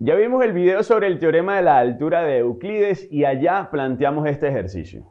Ya vimos el video sobre el teorema de la altura de Euclides y allá planteamos este ejercicio.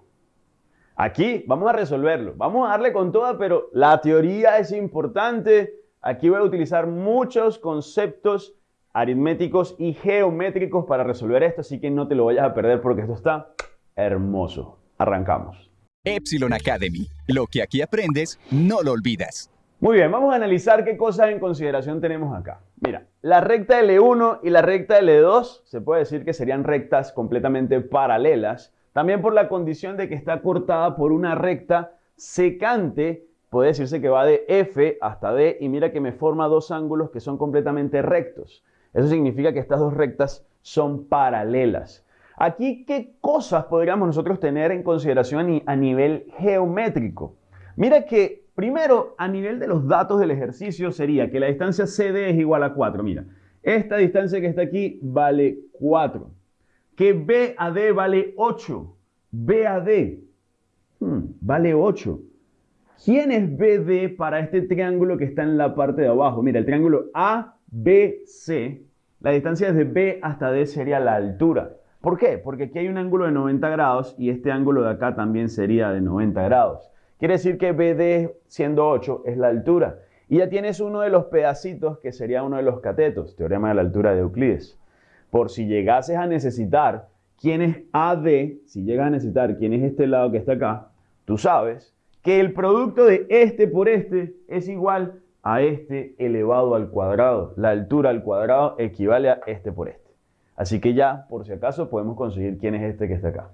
Aquí vamos a resolverlo, vamos a darle con toda, pero la teoría es importante. Aquí voy a utilizar muchos conceptos aritméticos y geométricos para resolver esto, así que no te lo vayas a perder porque esto está hermoso. Arrancamos. Epsilon Academy. Lo que aquí aprendes, no lo olvidas. Muy bien, vamos a analizar qué cosas en consideración tenemos acá. Mira, la recta L1 y la recta L2 se puede decir que serían rectas completamente paralelas, también por la condición de que está cortada por una recta secante, puede decirse que va de F hasta D y mira que me forma dos ángulos que son completamente rectos. Eso significa que estas dos rectas son paralelas. Aquí, ¿qué cosas podríamos nosotros tener en consideración a nivel geométrico? Mira que Primero, a nivel de los datos del ejercicio sería que la distancia CD es igual a 4. Mira, esta distancia que está aquí vale 4. Que BAD vale 8. BAD hmm, vale 8. ¿Quién es BD para este triángulo que está en la parte de abajo? Mira, el triángulo ABC, la distancia desde B hasta D sería la altura. ¿Por qué? Porque aquí hay un ángulo de 90 grados y este ángulo de acá también sería de 90 grados. Quiere decir que BD siendo 8 es la altura. Y ya tienes uno de los pedacitos que sería uno de los catetos, teorema de la altura de Euclides. Por si llegases a necesitar quién es AD, si llegas a necesitar quién es este lado que está acá, tú sabes que el producto de este por este es igual a este elevado al cuadrado. La altura al cuadrado equivale a este por este. Así que ya, por si acaso, podemos conseguir quién es este que está acá.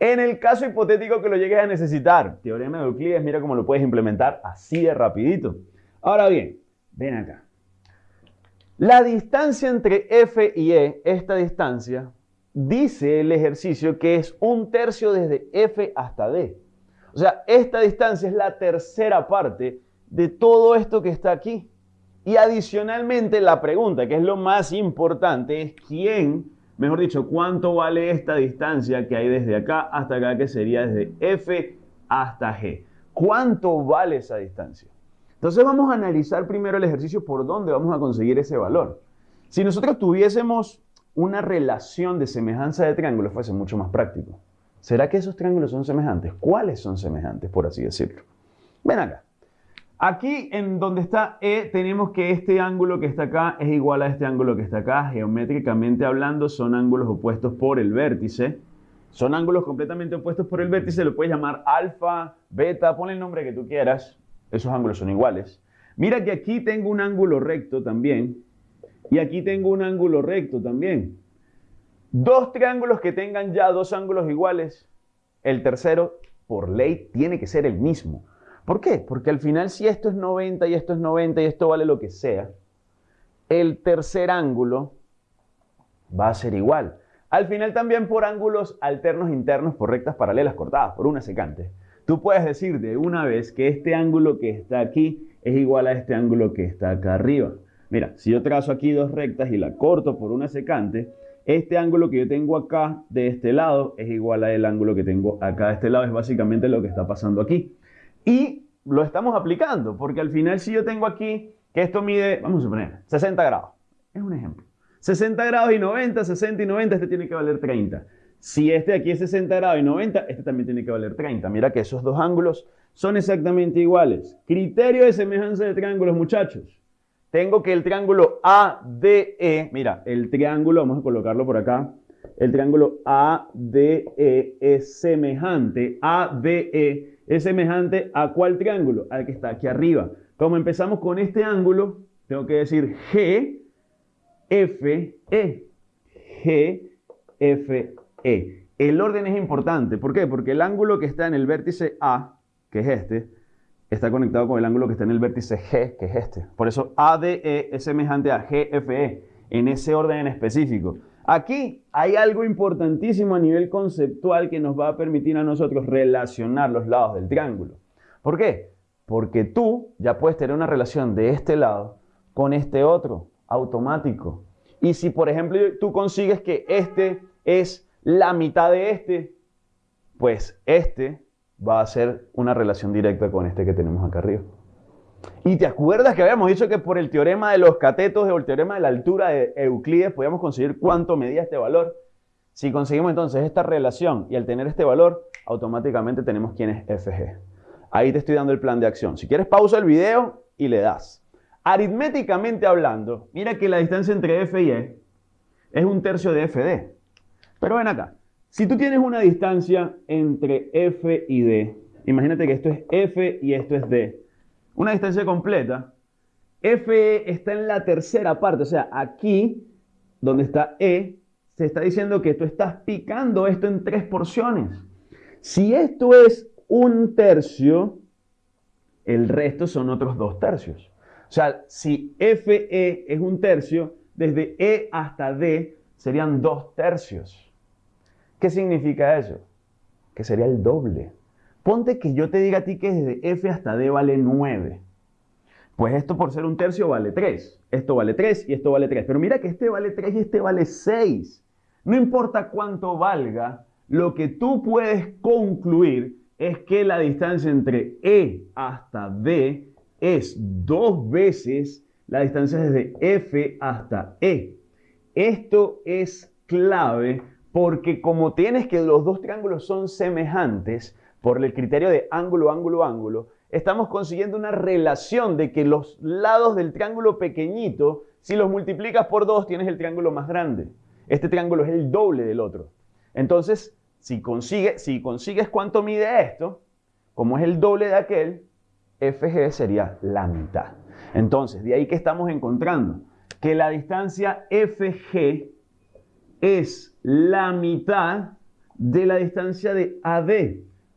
En el caso hipotético que lo llegues a necesitar, teorema de Euclides, mira cómo lo puedes implementar así de rapidito. Ahora bien, ven acá. La distancia entre F y E, esta distancia, dice el ejercicio que es un tercio desde F hasta D. O sea, esta distancia es la tercera parte de todo esto que está aquí. Y adicionalmente la pregunta, que es lo más importante, es quién Mejor dicho, ¿cuánto vale esta distancia que hay desde acá hasta acá, que sería desde F hasta G? ¿Cuánto vale esa distancia? Entonces vamos a analizar primero el ejercicio por dónde vamos a conseguir ese valor. Si nosotros tuviésemos una relación de semejanza de triángulos, fuese mucho más práctico. ¿Será que esos triángulos son semejantes? ¿Cuáles son semejantes, por así decirlo? Ven acá. Aquí en donde está E tenemos que este ángulo que está acá es igual a este ángulo que está acá. Geométricamente hablando son ángulos opuestos por el vértice. Son ángulos completamente opuestos por el vértice. Lo puedes llamar alfa, beta, pon el nombre que tú quieras. Esos ángulos son iguales. Mira que aquí tengo un ángulo recto también. Y aquí tengo un ángulo recto también. Dos triángulos que tengan ya dos ángulos iguales. El tercero, por ley, tiene que ser el mismo. ¿Por qué? Porque al final si esto es 90 y esto es 90 y esto vale lo que sea, el tercer ángulo va a ser igual. Al final también por ángulos alternos internos por rectas paralelas cortadas por una secante. Tú puedes decir de una vez que este ángulo que está aquí es igual a este ángulo que está acá arriba. Mira, si yo trazo aquí dos rectas y la corto por una secante, este ángulo que yo tengo acá de este lado es igual al ángulo que tengo acá de este lado. Es básicamente lo que está pasando aquí. Y lo estamos aplicando, porque al final si yo tengo aquí que esto mide, vamos a suponer, 60 grados. Es un ejemplo. 60 grados y 90, 60 y 90, este tiene que valer 30. Si este aquí es 60 grados y 90, este también tiene que valer 30. Mira que esos dos ángulos son exactamente iguales. Criterio de semejanza de triángulos, muchachos. Tengo que el triángulo ADE, mira, el triángulo, vamos a colocarlo por acá, el triángulo ADE es semejante, ADE es semejante a cuál triángulo? Al que está aquí arriba. Como empezamos con este ángulo, tengo que decir G, F, E. G, F, E. El orden es importante. ¿Por qué? Porque el ángulo que está en el vértice A, que es este, está conectado con el ángulo que está en el vértice G, que es este. Por eso ADE es semejante a GFE, en ese orden en específico. Aquí hay algo importantísimo a nivel conceptual que nos va a permitir a nosotros relacionar los lados del triángulo. ¿Por qué? Porque tú ya puedes tener una relación de este lado con este otro, automático. Y si, por ejemplo, tú consigues que este es la mitad de este, pues este va a ser una relación directa con este que tenemos acá arriba. Y te acuerdas que habíamos dicho que por el teorema de los catetos o el teorema de la altura de Euclides podíamos conseguir cuánto medía este valor. Si conseguimos entonces esta relación y al tener este valor, automáticamente tenemos quién es FG. Ahí te estoy dando el plan de acción. Si quieres, pausa el video y le das. Aritméticamente hablando, mira que la distancia entre F y E es un tercio de FD. Pero ven acá, si tú tienes una distancia entre F y D, imagínate que esto es F y esto es D, una distancia completa, FE está en la tercera parte, o sea, aquí donde está E, se está diciendo que tú estás picando esto en tres porciones. Si esto es un tercio, el resto son otros dos tercios. O sea, si FE es un tercio, desde E hasta D serían dos tercios. ¿Qué significa eso? Que sería el doble. Ponte que yo te diga a ti que desde F hasta D vale 9. Pues esto por ser un tercio vale 3. Esto vale 3 y esto vale 3. Pero mira que este vale 3 y este vale 6. No importa cuánto valga, lo que tú puedes concluir es que la distancia entre E hasta D es dos veces la distancia desde F hasta E. Esto es clave porque como tienes que los dos triángulos son semejantes por el criterio de ángulo, ángulo, ángulo, estamos consiguiendo una relación de que los lados del triángulo pequeñito, si los multiplicas por dos, tienes el triángulo más grande. Este triángulo es el doble del otro. Entonces, si, si consigues cuánto mide esto, como es el doble de aquel, FG sería la mitad. Entonces, de ahí que estamos encontrando que la distancia FG es la mitad de la distancia de AD.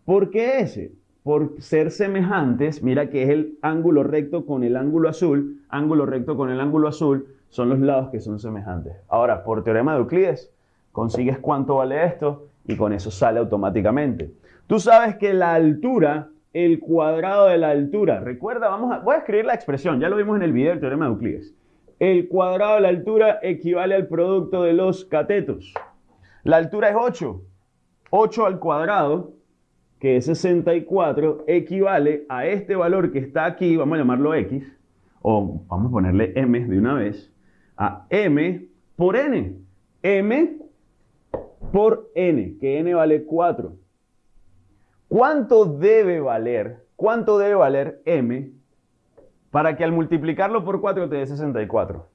¿Por qué ese? Por ser semejantes, mira que es el ángulo recto con el ángulo azul, ángulo recto con el ángulo azul, son los lados que son semejantes. Ahora, por teorema de Euclides, consigues cuánto vale esto y con eso sale automáticamente. Tú sabes que la altura el cuadrado de la altura. Recuerda, vamos a, voy a escribir la expresión, ya lo vimos en el video del teorema de Euclides. El cuadrado de la altura equivale al producto de los catetos. La altura es 8. 8 al cuadrado, que es 64, equivale a este valor que está aquí, vamos a llamarlo x, o vamos a ponerle m de una vez, a m por n. m por n, que n vale 4. ¿Cuánto debe valer? ¿Cuánto debe valer m para que al multiplicarlo por 4 te dé 64?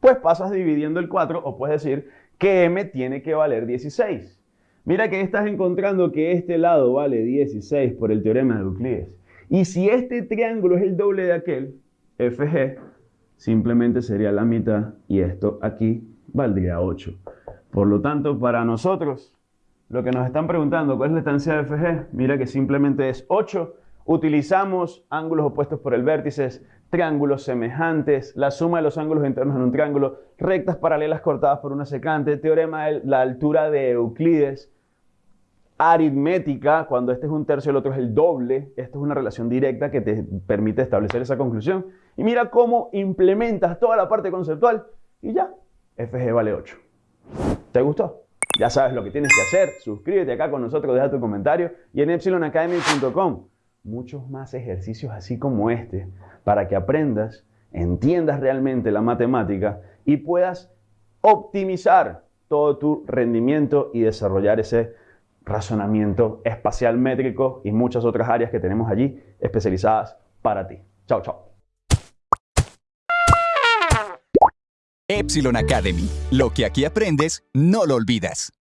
Pues pasas dividiendo el 4 o puedes decir que m tiene que valer 16. Mira que estás encontrando que este lado vale 16 por el teorema de Euclides. Y si este triángulo es el doble de aquel, FG, simplemente sería la mitad y esto aquí valdría 8. Por lo tanto, para nosotros, lo que nos están preguntando, ¿cuál es la distancia de FG? Mira que simplemente es 8. Utilizamos ángulos opuestos por el vértice, triángulos semejantes, la suma de los ángulos internos en un triángulo, rectas paralelas cortadas por una secante, teorema de la altura de Euclides, aritmética, cuando este es un tercio y el otro es el doble, esto es una relación directa que te permite establecer esa conclusión. Y mira cómo implementas toda la parte conceptual y ya, FG vale 8. ¿Te gustó? Ya sabes lo que tienes que hacer. Suscríbete acá con nosotros, deja tu comentario y en epsilonacademy.com muchos más ejercicios así como este para que aprendas, entiendas realmente la matemática y puedas optimizar todo tu rendimiento y desarrollar ese razonamiento espacial métrico y muchas otras áreas que tenemos allí especializadas para ti. Chao, chao. Epsilon Academy. Lo que aquí aprendes, no lo olvidas.